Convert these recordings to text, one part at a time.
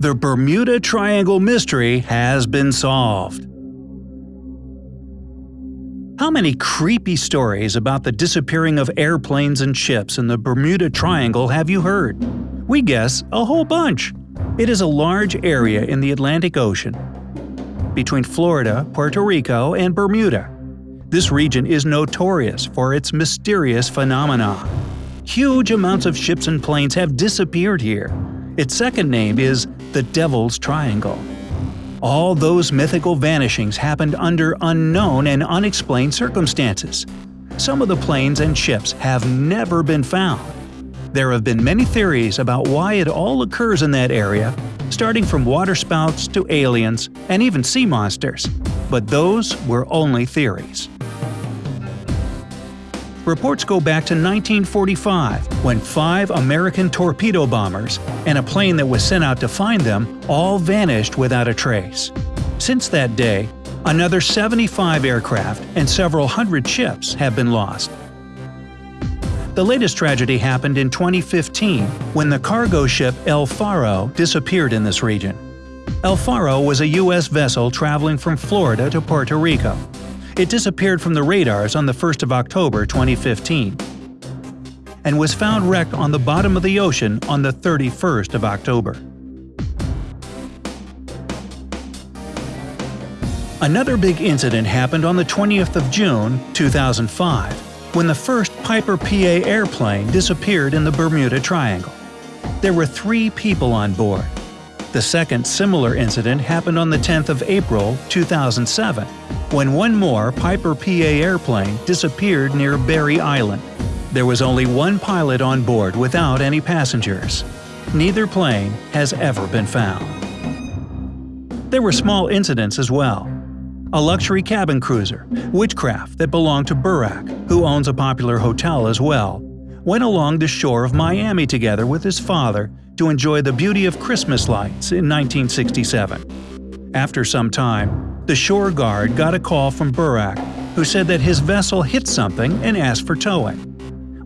The Bermuda Triangle mystery has been solved. How many creepy stories about the disappearing of airplanes and ships in the Bermuda Triangle have you heard? We guess a whole bunch. It is a large area in the Atlantic Ocean, between Florida, Puerto Rico, and Bermuda. This region is notorious for its mysterious phenomena. Huge amounts of ships and planes have disappeared here. Its second name is the Devil's Triangle. All those mythical vanishings happened under unknown and unexplained circumstances. Some of the planes and ships have never been found. There have been many theories about why it all occurs in that area, starting from waterspouts to aliens and even sea monsters. But those were only theories. Reports go back to 1945, when five American torpedo bombers and a plane that was sent out to find them all vanished without a trace. Since that day, another 75 aircraft and several hundred ships have been lost. The latest tragedy happened in 2015 when the cargo ship El Faro disappeared in this region. El Faro was a U.S. vessel traveling from Florida to Puerto Rico. It disappeared from the radars on the 1st of October 2015 and was found wrecked on the bottom of the ocean on the 31st of October. Another big incident happened on the 20th of June 2005 when the first Piper PA airplane disappeared in the Bermuda Triangle. There were three people on board. The second similar incident happened on the 10th of April 2007 when one more Piper PA airplane disappeared near Berry Island. There was only one pilot on board without any passengers. Neither plane has ever been found. There were small incidents as well. A luxury cabin cruiser, Witchcraft, that belonged to Burack, who owns a popular hotel as well, went along the shore of Miami together with his father to enjoy the beauty of Christmas lights in 1967. After some time, the shore guard got a call from Burack, who said that his vessel hit something and asked for towing.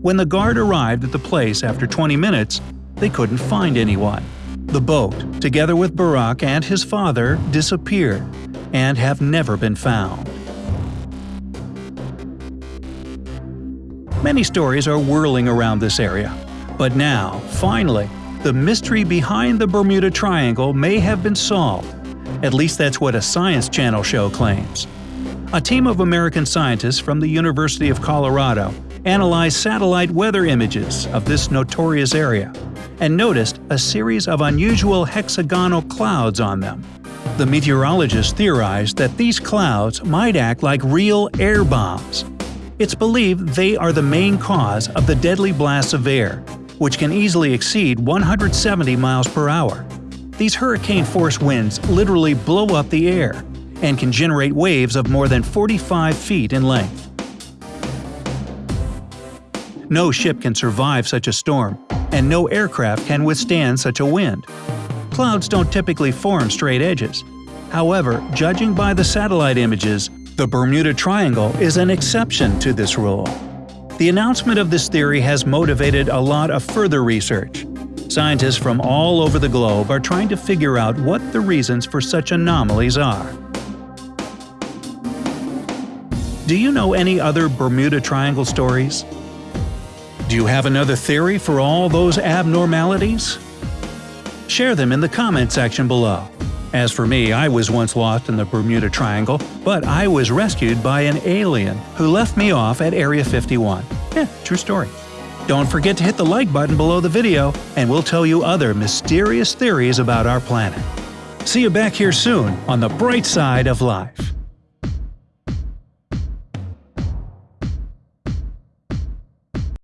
When the guard arrived at the place after 20 minutes, they couldn't find anyone. The boat, together with Burack and his father, disappeared and have never been found. Many stories are whirling around this area, but now, finally, the mystery behind the Bermuda Triangle may have been solved at least that's what a Science Channel show claims. A team of American scientists from the University of Colorado analyzed satellite weather images of this notorious area and noticed a series of unusual hexagonal clouds on them. The meteorologists theorized that these clouds might act like real air bombs. It's believed they are the main cause of the deadly blasts of air, which can easily exceed 170 miles per hour. These hurricane-force winds literally blow up the air and can generate waves of more than 45 feet in length. No ship can survive such a storm, and no aircraft can withstand such a wind. Clouds don't typically form straight edges. However, judging by the satellite images, the Bermuda Triangle is an exception to this rule. The announcement of this theory has motivated a lot of further research, Scientists from all over the globe are trying to figure out what the reasons for such anomalies are. Do you know any other Bermuda Triangle stories? Do you have another theory for all those abnormalities? Share them in the comment section below. As for me, I was once lost in the Bermuda Triangle, but I was rescued by an alien who left me off at Area 51. Yeah, true story. Don't forget to hit the like button below the video, and we'll tell you other mysterious theories about our planet. See you back here soon on the bright side of life.